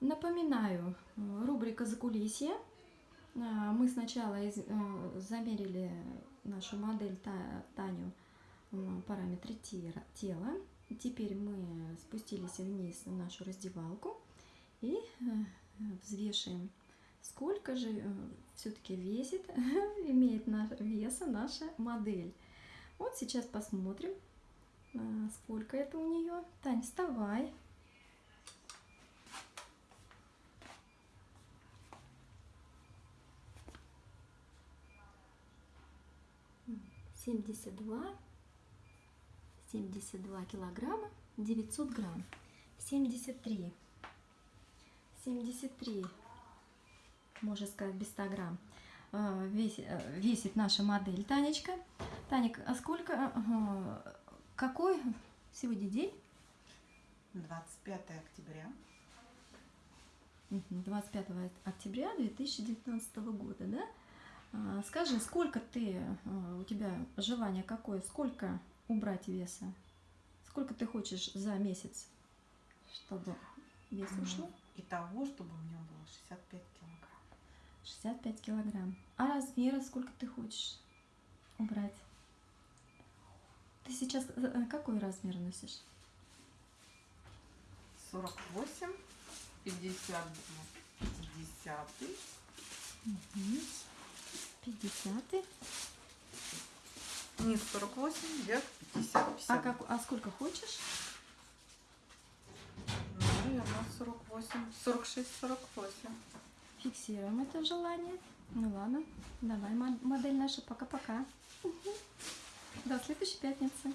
Напоминаю, э, рубрика «Закулисье». А, Мы сначала из- э, замерили нашу модель Та- Таню параметры тела. Теперь мы спустились вниз в нашу раздевалку и э, взвешиваем, сколько же все-таки весит, имеет на- веса наша модель. Вот сейчас посмотрим, сколько это у нее. Тань, вставай. Семьдесят два, семьдесят два килограмма, девятьсот грамм, семьдесят три, семьдесят три, можно сказать, без 100 грамм, а, весит, э, весит наша модель Танечка. Таник, а сколько, э, какой сегодня день? 25 октября. Мгм, 25 октября 2019 года, да? А, Скажи, сколько ты, а, у тебя желание какое, сколько убрать веса? Сколько ты хочешь за месяц, чтобы вес М, ушло? И того, чтобы у меня было 65 килограмм. 65 килограмм. А размера сколько ты хочешь убрать? Ты сейчас э, э, какой размер носишь? 48, 50, 50, Мгм. 50. низ 48, вверх 50, 50. А, как, а сколько хочешь? Наверное, 48, 46, 48. Фиксируем это желание. Ну ладно, давай, мо- модель наша, пока-пока. До следующей пятницы.